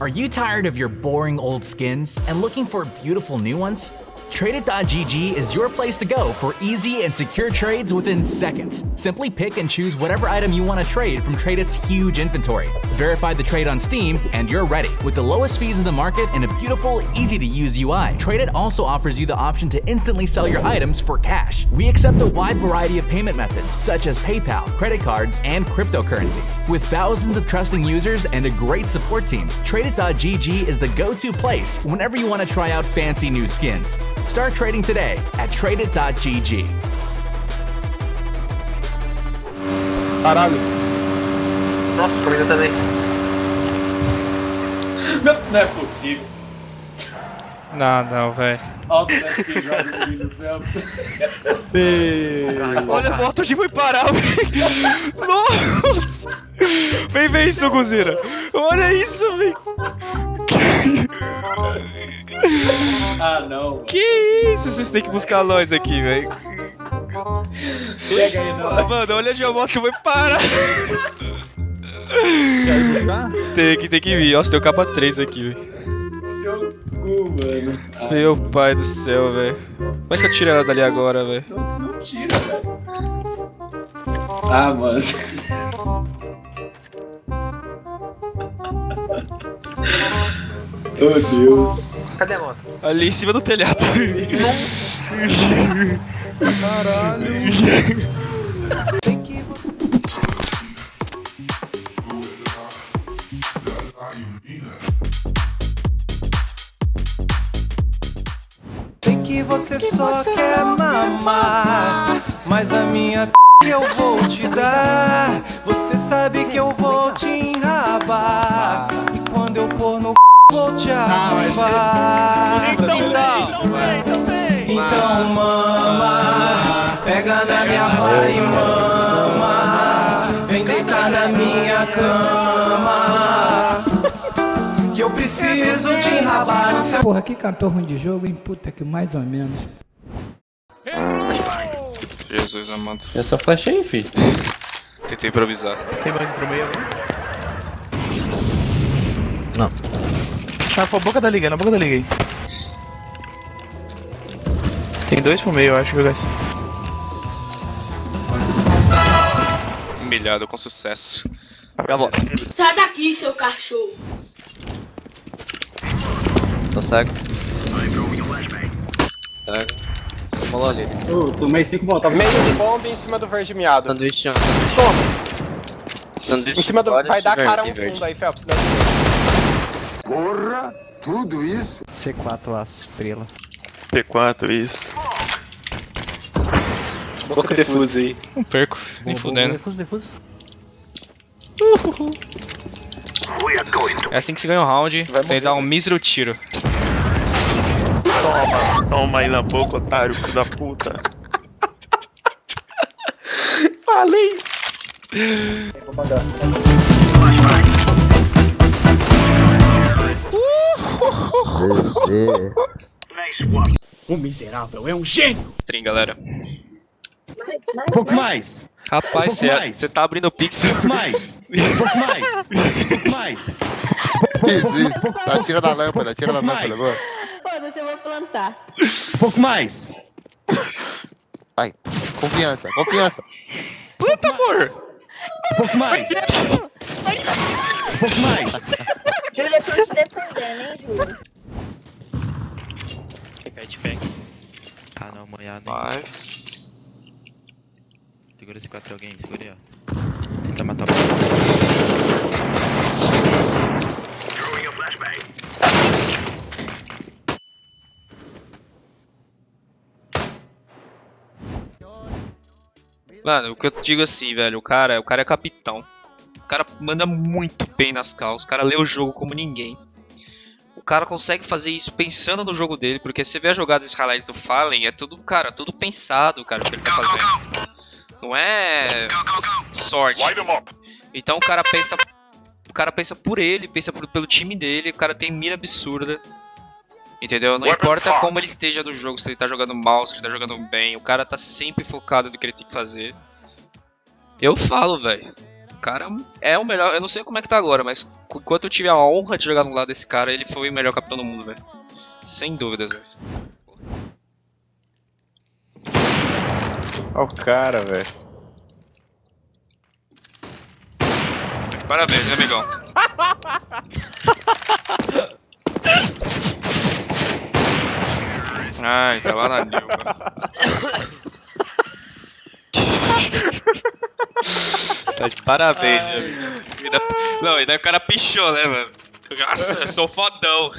Are you tired of your boring old skins and looking for beautiful new ones? Tradeit.gg is your place to go for easy and secure trades within seconds. Simply pick and choose whatever item you want to trade from Tradeit's huge inventory. Verify the trade on Steam, and you're ready. With the lowest fees in the market and a beautiful, easy to use UI, Tradeit also offers you the option to instantly sell your items for cash. We accept a wide variety of payment methods, such as PayPal, credit cards, and cryptocurrencies. With thousands of trusting users and a great support team, Tradeit.gg is the go to place whenever you want to try out fancy new skins. Start trading today at tradeit.gg. Caralho. Nossa, camisa também. Não, não é possível. Não, não, velho. Ali no Phelps. Olha, o moto de foi parar, velho. Nossa! Vem ver isso, Guzira. Olha isso, velho. Ah, não. Que isso? Vocês têm que buscar nós aqui, velho. Pega aí, não. Mano, olha a moto foi parar. Quer buscar? Tem que, tem que vir. Nossa, tem o capa 3 aqui, velho. Seu cu, mano. Ah, Meu pai do céu, velho. Como é que eu tiro ela dali agora, velho? não, não tira, velho. Ah, mano. Oh, Deus. Cadê a moto? Ali em cima do telhado. Caralho. Sei que você só quer mamar, mas a minha p eu vou te dar. Você sabe que eu vou te enrabar. Te arrombar. Então mama, pega na minha vara e mama. Vem deitar na minha cama. Que eu preciso te enrabar no seu Porra, que cantor ruim de jogo, hein? Puta que mais ou menos. Jesus amado. Eu só flashei, filho. Tentei improvisar. Tem mais pro meio ali? Tá com a boca da liga, na boca da liga aí. Tem dois pro meio, eu acho, viu, guys? Humilhado com sucesso. Bola. Sai daqui, seu cachorro. Tô cego. Cego. Tomou ali. Eu tomei 5 botas. Meio de bomba em cima do verde miado. Sanduíche, ó, sanduíche. Toma! Sanduíche. Em cima do. Vai dar cara um fundo aí, Phelps. dá- C4 aço, estrela. P4, isso. Boca defusa aí. Não perco, nem fudendo. Defuso, defuso. É assim que se ganha o round, sem dar um mísero tiro. Toma, toma aí na boca, otário, filho da puta. Falei! O miserável é um gênio. Stream, galera. Pouco mais. Rapaz, Um pouco mais. você tá abrindo o pixel. Um pouco mais. Um pouco mais. Um pouco mais. Isso, isso. Tá, tira da lâmpada, tira da pouco lâmpada, mais. boa. Foda-se, eu vou plantar. Um pouco mais. Vai, confiança, confiança. Planta, amor! Um pouco mais. Um pouco mais. Júlia, eu tô te defendendo, hein, Júlia? Pega. Ah não, manhado. Mas. Segura esse 4 alguém, segura aí, ó. Tenta matar o Mano, o que eu digo assim, velho, o cara, o cara é capitão. O cara manda muito bem nas calls, o cara lê o jogo como ninguém. O cara consegue fazer isso pensando no jogo dele, porque você vê as jogadas de highlights do Fallen, é tudo, cara, tudo pensado, cara, o que ele tá fazendo. Não é sorte. Então o cara pensa, o cara pensa por ele, pensa por- pelo time dele, o cara tem mira absurda. Entendeu? Não importa como ele esteja no jogo, se ele tá jogando mal, se ele tá jogando bem, o cara tá sempre focado no que ele tem que fazer. Eu falo, velho. Cara é o melhor. Eu não sei como é que tá agora, mas enquanto eu tive a honra de jogar no lado desse cara, ele foi o melhor capitão do mundo, velho. Sem dúvidas, velho. Olha o cara, velho. Parabéns, né, amigão? Ai, tá lá na Nilva. Tá de parabéns, meu amigo. E Não, e daí o cara pichou, né, mano? Nossa, eu sou fodão.